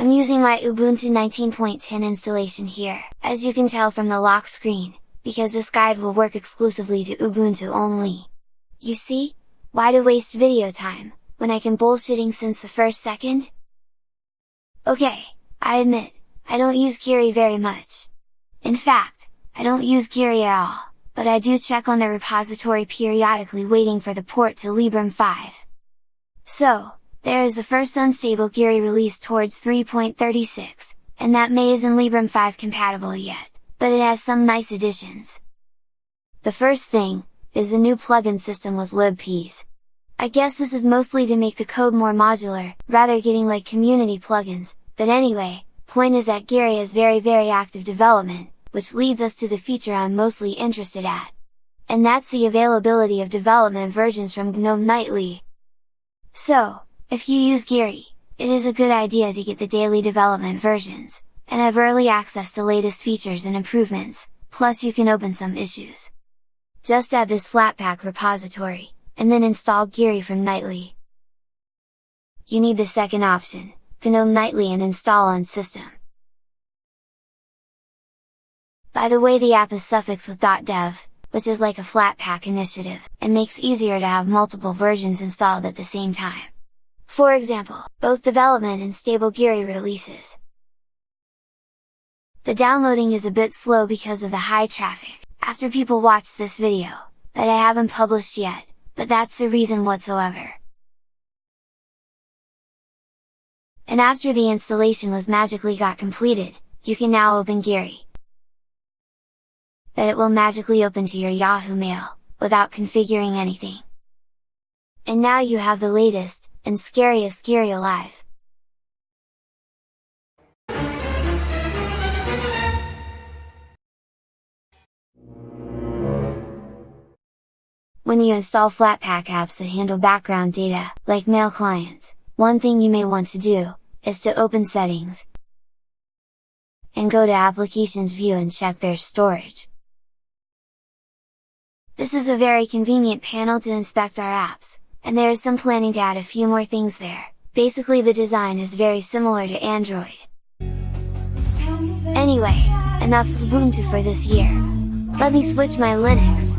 I'm using my Ubuntu 19.10 installation here, as you can tell from the lock screen, because this guide will work exclusively to Ubuntu only. You see? Why to waste video time, when I can bullshitting since the first second? Okay, I admit, I don't use Geary very much. In fact, I don't use Geary at all, but I do check on the repository periodically waiting for the port to Librem 5. So, there is the first unstable Geary release towards 3.36, and that may isn't Librem 5 compatible yet, but it has some nice additions. The first thing, is the new plugin system with libpeas. I guess this is mostly to make the code more modular, rather getting like community plugins, but anyway, point is that Geary is very very active development, which leads us to the feature I'm mostly interested at. And that's the availability of development versions from GNOME Nightly. So, if you use Geary, it is a good idea to get the daily development versions, and have early access to latest features and improvements, plus you can open some issues. Just add this Flatpak repository, and then install Geary from Nightly. You need the second option, GNOME Nightly and install on system. By the way the app is suffixed with .dev, which is like a Flatpak initiative, and makes easier to have multiple versions installed at the same time. For example, both development and stable Geary releases. The downloading is a bit slow because of the high traffic, after people watch this video, that I haven't published yet, but that's the reason whatsoever. And after the installation was magically got completed, you can now open Geary. That it will magically open to your Yahoo Mail, without configuring anything. And now you have the latest, and scariest Geary alive! When you install Flatpak apps that handle background data, like mail clients, one thing you may want to do, is to open settings, and go to applications view and check their storage. This is a very convenient panel to inspect our apps, and there is some planning to add a few more things there, basically the design is very similar to Android. Anyway, enough of Ubuntu for this year! Let me switch my Linux!